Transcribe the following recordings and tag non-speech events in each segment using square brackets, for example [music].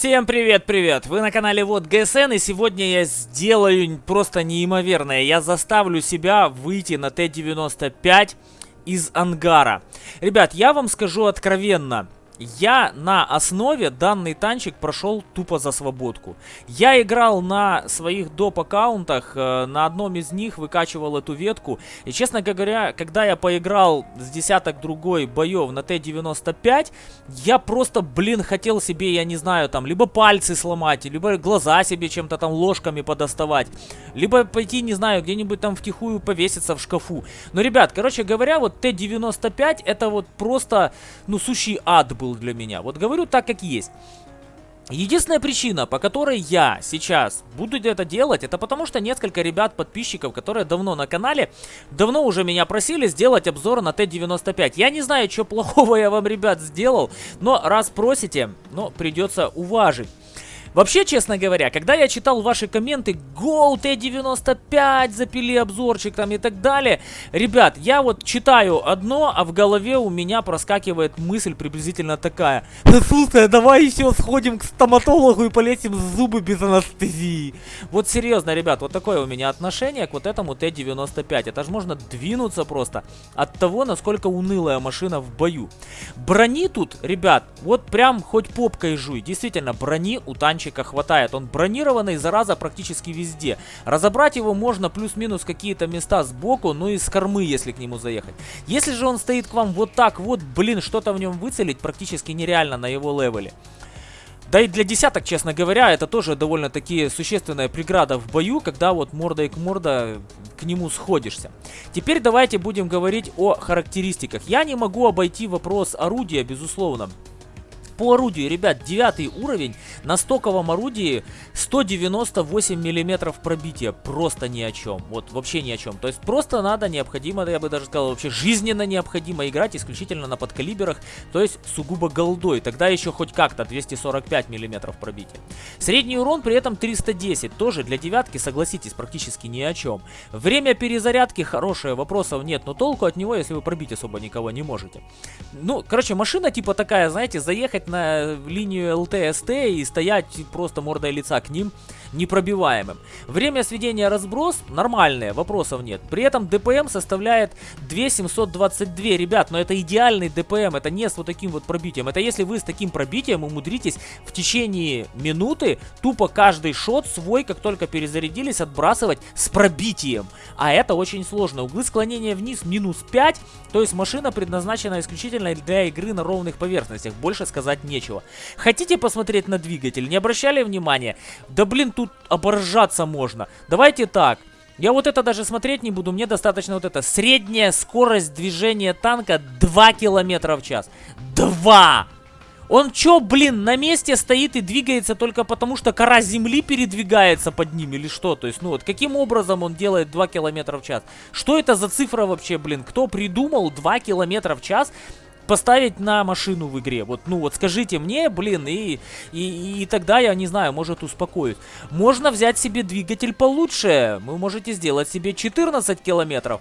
Всем привет-привет! Вы на канале Вот ГСН, и сегодня я сделаю просто неимоверное. Я заставлю себя выйти на Т-95 из ангара. Ребят, я вам скажу откровенно, я на основе данный танчик прошел тупо за свободку. Я играл на своих доп. аккаунтах, э, на одном из них выкачивал эту ветку. И честно говоря, когда я поиграл с десяток другой боев на Т-95, я просто, блин, хотел себе, я не знаю, там, либо пальцы сломать, либо глаза себе чем-то там ложками подоставать, либо пойти, не знаю, где-нибудь там втихую повеситься в шкафу. Но, ребят, короче говоря, вот Т-95 это вот просто, ну, сущий ад был был для меня. Вот говорю так, как есть. Единственная причина, по которой я сейчас буду это делать, это потому что несколько ребят-подписчиков, которые давно на канале, давно уже меня просили сделать обзор на Т-95. Я не знаю, что плохого [laughs] я вам, ребят, сделал, но раз просите, ну, придется уважить. Вообще, честно говоря, когда я читал ваши комменты, Go T95, запили обзорчик там и так далее, ребят, я вот читаю одно, а в голове у меня проскакивает мысль приблизительно такая. Слушай, давай еще сходим к стоматологу и полетим зубы без анестезии. Вот серьезно, ребят, вот такое у меня отношение к вот этому Т-95. Это же можно двинуться просто от того, насколько унылая машина в бою. Брони тут, ребят, вот прям хоть попкой жуй. Действительно, брони у танчика танчика хватает. Он бронированный, зараза, практически везде. Разобрать его можно плюс-минус какие-то места сбоку, ну и с кормы, если к нему заехать. Если же он стоит к вам вот так вот, блин, что-то в нем выцелить практически нереально на его левеле. Да и для десяток, честно говоря, это тоже довольно-таки существенная преграда в бою, когда вот мордой к морда к нему сходишься. Теперь давайте будем говорить о характеристиках. Я не могу обойти вопрос орудия, безусловно. По орудию, ребят, девятый уровень. На стоковом орудии 198 миллиметров пробития. Просто ни о чем. Вот вообще ни о чем. То есть просто надо, необходимо, я бы даже сказал, вообще жизненно необходимо играть исключительно на подкалиберах. То есть сугубо голдой. Тогда еще хоть как-то 245 миллиметров пробития. Средний урон при этом 310. Тоже для девятки, согласитесь, практически ни о чем. Время перезарядки хорошее, вопросов нет. Но толку от него, если вы пробить особо никого не можете. Ну, короче, машина типа такая, знаете, заехать на линию ЛТСТ и стоять просто мордой лица к ним непробиваемым. Время сведения разброс нормальное, вопросов нет. При этом ДПМ составляет 2722. Ребят, но это идеальный ДПМ, это не с вот таким вот пробитием. Это если вы с таким пробитием умудритесь в течение минуты тупо каждый шот свой, как только перезарядились, отбрасывать с пробитием. А это очень сложно. Углы склонения вниз минус 5, то есть машина предназначена исключительно для игры на ровных поверхностях. Больше сказать сказать нечего. Хотите посмотреть на двигатель? Не обращали внимания? Да блин, тут оборжаться можно. Давайте так. Я вот это даже смотреть не буду, мне достаточно вот это. Средняя скорость движения танка 2 километра в час. 2! Он чё, блин, на месте стоит и двигается только потому, что кора земли передвигается под ним или что? То есть, ну вот, каким образом он делает 2 километра в час? Что это за цифра вообще, блин? Кто придумал 2 километра в час? Поставить на машину в игре. Вот, ну вот скажите мне, блин, и, и, и тогда я, не знаю, может успокоюсь. Можно взять себе двигатель получше. Вы можете сделать себе 14 километров.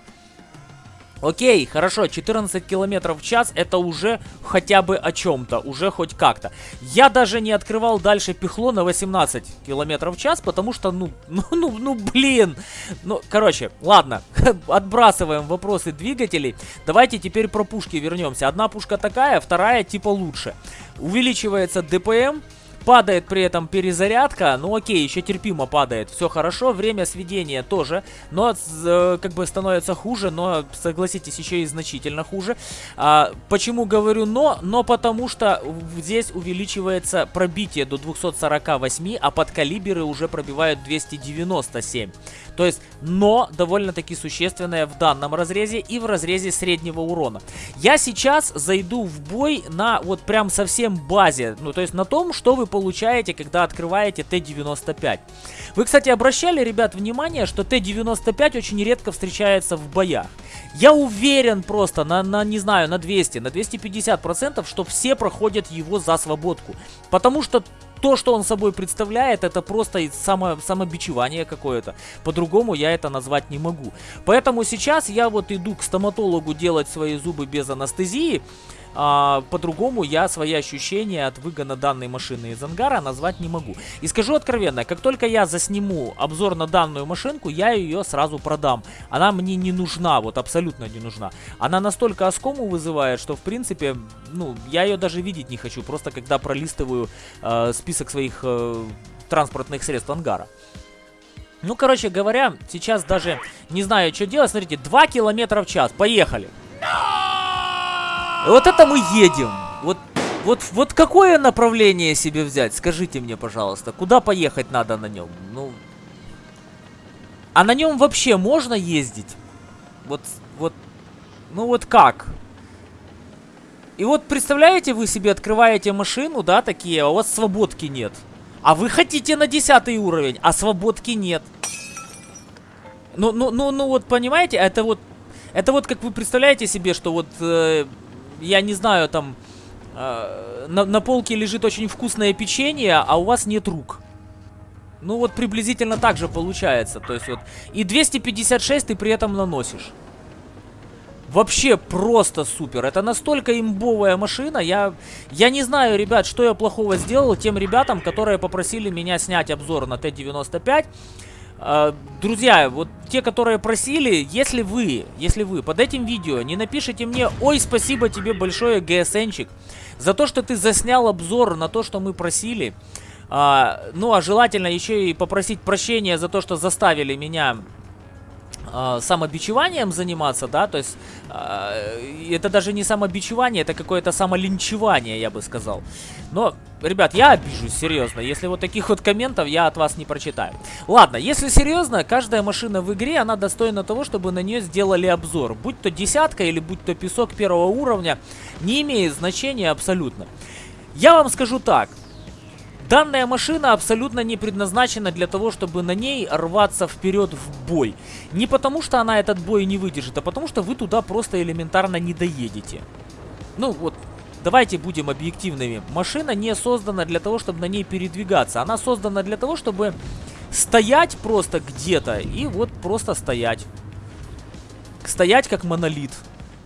Окей, хорошо, 14 километров в час это уже хотя бы о чем-то, уже хоть как-то. Я даже не открывал дальше пихло на 18 километров в час, потому что, ну, [laughs] ну, ну, ну, блин. Ну, короче, ладно, [laughs] отбрасываем вопросы двигателей. Давайте теперь про пушки вернемся. Одна пушка такая, вторая типа лучше. Увеличивается ДПМ. Падает при этом перезарядка, ну окей, еще терпимо падает, все хорошо, время сведения тоже, но э, как бы становится хуже, но согласитесь, еще и значительно хуже. А, почему говорю но? Но потому что здесь увеличивается пробитие до 248, а подкалиберы уже пробивают 297. То есть, но довольно-таки существенное в данном разрезе и в разрезе среднего урона. Я сейчас зайду в бой на вот прям совсем базе, ну то есть на том, что вы получаете, когда открываете Т-95. Вы, кстати, обращали, ребят, внимание, что Т-95 очень редко встречается в боях. Я уверен просто на, на, не знаю, на 200, на 250 процентов, что все проходят его за свободку. Потому что то, что он собой представляет, это просто само, самобичевание какое-то. По-другому я это назвать не могу. Поэтому сейчас я вот иду к стоматологу делать свои зубы без анестезии. А, по-другому я свои ощущения от выгона данной машины из ангара назвать не могу. И скажу откровенно, как только я засниму обзор на данную машинку, я ее сразу продам. Она мне не нужна, вот абсолютно не нужна. Она настолько оскому вызывает, что в принципе, ну, я ее даже видеть не хочу, просто когда пролистываю э, список своих э, транспортных средств ангара. Ну, короче говоря, сейчас даже не знаю, что делать. Смотрите, 2 километра в час. Поехали. Вот это мы едем. Вот, вот, вот какое направление себе взять? Скажите мне, пожалуйста, куда поехать надо на нем? Ну, а на нем вообще можно ездить? Вот, вот, ну вот как? И вот представляете, вы себе открываете машину, да, такие, а у вас свободки нет. А вы хотите на 10 уровень, а свободки нет. Ну, ну, ну, ну вот понимаете, это вот, это вот как вы представляете себе, что вот э, я не знаю, там э, на, на полке лежит очень вкусное печенье, а у вас нет рук. Ну вот приблизительно так же получается. То есть вот и 256 ты при этом наносишь. Вообще просто супер. Это настолько имбовая машина. Я, я не знаю, ребят, что я плохого сделал тем ребятам, которые попросили меня снять обзор на Т-95. А, друзья, вот те, которые просили, если вы, если вы под этим видео не напишите мне, ой, спасибо тебе большое, ГСНчик, за то, что ты заснял обзор на то, что мы просили, а, ну, а желательно еще и попросить прощения за то, что заставили меня э, самобичеванием заниматься, да, то есть э, это даже не самобичевание, это какое-то самолинчевание, я бы сказал. Но, ребят, я обижусь, серьезно, если вот таких вот комментов я от вас не прочитаю. Ладно, если серьезно, каждая машина в игре, она достойна того, чтобы на нее сделали обзор. Будь то десятка или будь то песок первого уровня, не имеет значения абсолютно. Я вам скажу так, Данная машина абсолютно не предназначена для того, чтобы на ней рваться вперед в бой. Не потому, что она этот бой не выдержит, а потому, что вы туда просто элементарно не доедете. Ну вот, давайте будем объективными. Машина не создана для того, чтобы на ней передвигаться. Она создана для того, чтобы стоять просто где-то и вот просто стоять. Стоять как монолит.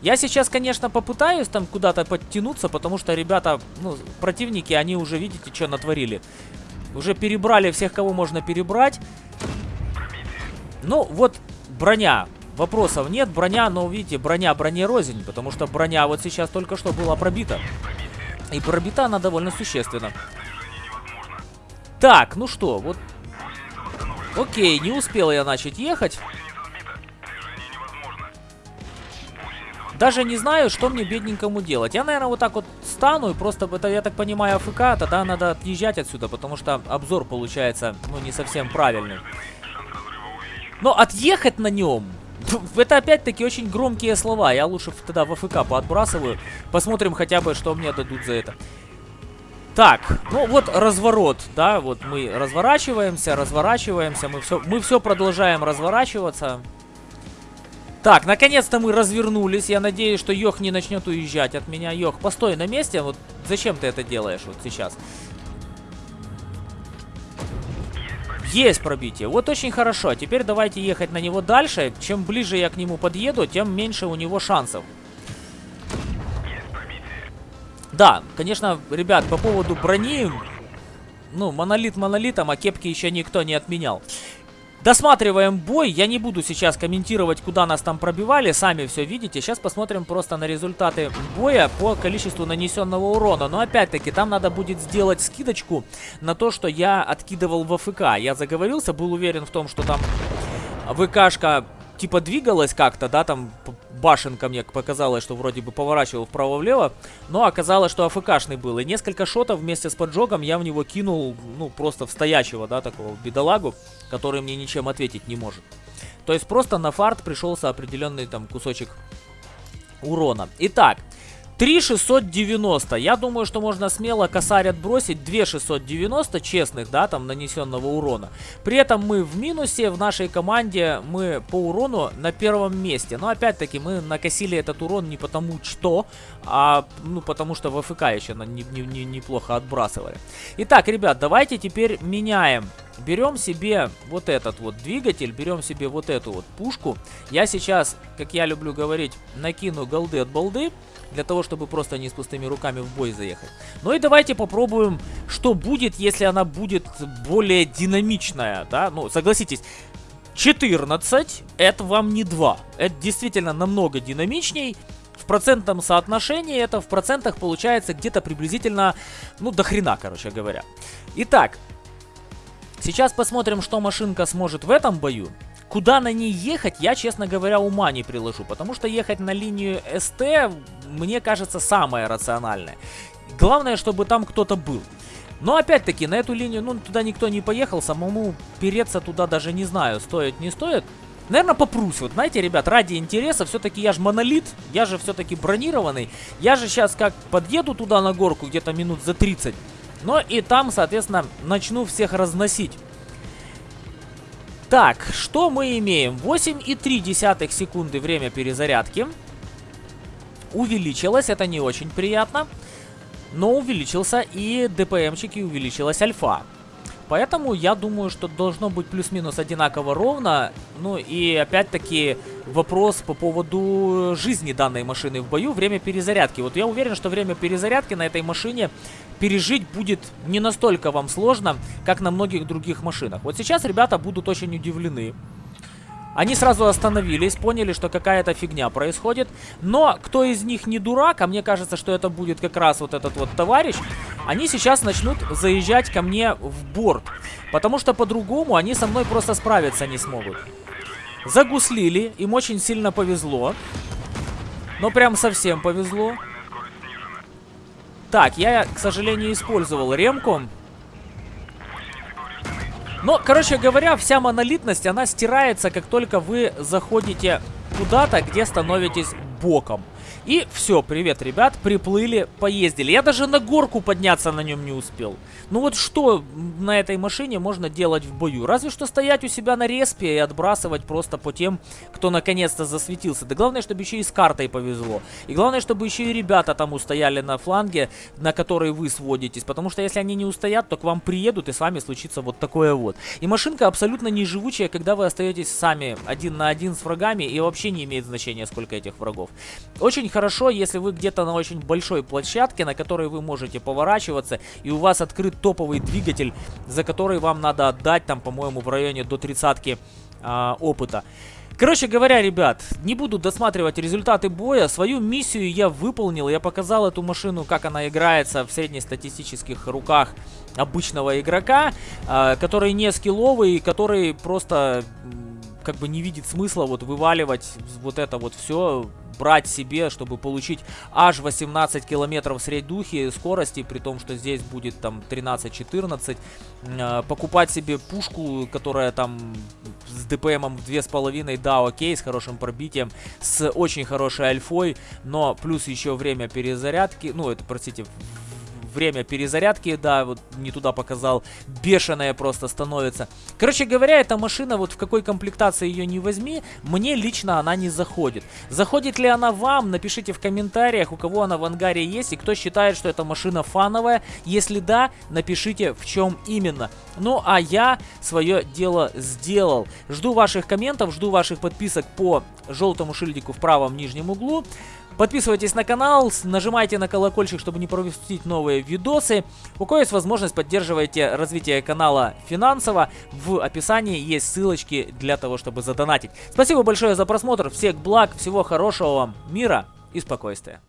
Я сейчас, конечно, попытаюсь там куда-то подтянуться, потому что ребята, ну, противники, они уже, видите, что натворили. Уже перебрали всех, кого можно перебрать. Ну, вот броня. Вопросов нет. Броня, но, видите, броня броне рознь, потому что броня вот сейчас только что была пробита. И пробита она довольно существенно. Так, ну что, вот... Окей, не успел я начать ехать. Даже не знаю, что мне бедненькому делать. Я, наверное, вот так вот стану и просто, это, я так понимаю, АФК, тогда надо отъезжать отсюда, потому что обзор получается, ну, не совсем правильный. Но отъехать на нем, [laughs] это опять-таки очень громкие слова. Я лучше тогда в АФК поотбрасываю. Посмотрим хотя бы, что мне дадут за это. Так, ну вот разворот, да, вот мы разворачиваемся, разворачиваемся, мы все, мы все продолжаем разворачиваться. Так, наконец-то мы развернулись. Я надеюсь, что Йох не начнет уезжать от меня. Йох, постой на месте. Вот зачем ты это делаешь вот сейчас? Есть пробитие. Вот очень хорошо. Теперь давайте ехать на него дальше. Чем ближе я к нему подъеду, тем меньше у него шансов. Да, конечно, ребят, по поводу брони... Ну, монолит монолитом, а кепки еще никто не отменял. Досматриваем бой. Я не буду сейчас комментировать, куда нас там пробивали. Сами все видите. Сейчас посмотрим просто на результаты боя по количеству нанесенного урона. Но опять-таки, там надо будет сделать скидочку на то, что я откидывал в АФК. Я заговорился, был уверен в том, что там ВКшка типа двигалась как-то, да, там башенка мне показалось, что вроде бы поворачивал вправо-влево, но оказалось, что АФКшный был. И несколько шотов вместе с поджогом я в него кинул, ну, просто в стоячего, да, такого бедолагу, который мне ничем ответить не может. То есть просто на фарт пришелся определенный там кусочек урона. Итак, 3690. Я думаю, что можно смело косарь отбросить. 2690 честных, да, там нанесенного урона. При этом мы в минусе, в нашей команде мы по урону на первом месте. Но опять-таки мы накосили этот урон не потому что, а ну потому что в АФК еще не, не, не, неплохо отбрасывали. Итак, ребят, давайте теперь меняем берем себе вот этот вот двигатель, берем себе вот эту вот пушку. Я сейчас, как я люблю говорить, накину голды от балды для того, чтобы просто не с пустыми руками в бой заехать. Ну и давайте попробуем, что будет, если она будет более динамичная, да? Ну, согласитесь, 14 это вам не 2. Это действительно намного динамичней. В процентном соотношении это в процентах получается где-то приблизительно, ну, до хрена, короче говоря. Итак, сейчас посмотрим, что машинка сможет в этом бою. Куда на ней ехать, я, честно говоря, ума не приложу. Потому что ехать на линию СТ, мне кажется, самое рациональное. Главное, чтобы там кто-то был. Но опять-таки, на эту линию, ну, туда никто не поехал. Самому переться туда даже не знаю, стоит, не стоит. Наверное, попрусь. Вот, знаете, ребят, ради интереса, все-таки я же монолит, я же все-таки бронированный. Я же сейчас как подъеду туда на горку, где-то минут за 30. Но и там, соответственно, начну всех разносить. Так, что мы имеем? 8,3 секунды время перезарядки. Увеличилось, это не очень приятно. Но увеличился и ДПМчик, и увеличилась альфа. Поэтому я думаю, что должно быть плюс-минус одинаково ровно. Ну и опять-таки вопрос по поводу жизни данной машины в бою, время перезарядки. Вот я уверен, что время перезарядки на этой машине пережить будет не настолько вам сложно, как на многих других машинах. Вот сейчас ребята будут очень удивлены. Они сразу остановились, поняли, что какая-то фигня происходит. Но кто из них не дурак, а мне кажется, что это будет как раз вот этот вот товарищ, они сейчас начнут заезжать ко мне в борт. Потому что по-другому они со мной просто справиться не смогут. Загуслили, им очень сильно повезло. Но прям совсем повезло. Так, я, к сожалению, использовал ремку. Но, короче говоря, вся монолитность, она стирается, как только вы заходите куда-то, где становитесь боком. И все, привет, ребят, приплыли, поездили. Я даже на горку подняться на нем не успел. Ну вот что на этой машине можно делать в бою? Разве что стоять у себя на респе и отбрасывать просто по тем, кто наконец-то засветился. Да главное, чтобы еще и с картой повезло. И главное, чтобы еще и ребята там устояли на фланге, на который вы сводитесь. Потому что если они не устоят, то к вам приедут и с вами случится вот такое вот. И машинка абсолютно не живучая, когда вы остаетесь сами один на один с врагами и вообще не имеет значения, сколько этих врагов. Очень хорошо, если вы где-то на очень большой площадке, на которой вы можете поворачиваться, и у вас открыт топовый двигатель, за который вам надо отдать, там, по-моему, в районе до тридцатки а, опыта. Короче говоря, ребят, не буду досматривать результаты боя. Свою миссию я выполнил. Я показал эту машину, как она играется в среднестатистических руках обычного игрока, э, который не скилловый, который просто как бы не видит смысла вот вываливать вот это вот все брать себе, чтобы получить аж 18 километров средней скорости, при том, что здесь будет там 13-14. Э, покупать себе пушку, которая там с ДПМом в 2,5, да, окей, с хорошим пробитием, с очень хорошей альфой, но плюс еще время перезарядки, ну, это, простите, время перезарядки, да, вот не туда показал, бешеная просто становится. Короче говоря, эта машина, вот в какой комплектации ее не возьми, мне лично она не заходит. Заходит ли она вам, напишите в комментариях, у кого она в ангаре есть, и кто считает, что эта машина фановая. Если да, напишите, в чем именно. Ну, а я свое дело сделал. Жду ваших комментов, жду ваших подписок по желтому шильдику в правом нижнем углу. Подписывайтесь на канал, нажимайте на колокольчик, чтобы не пропустить новые видосы. У кого есть возможность, поддерживайте развитие канала финансово. В описании есть ссылочки для того, чтобы задонатить. Спасибо большое за просмотр, всех благ, всего хорошего вам, мира и спокойствия.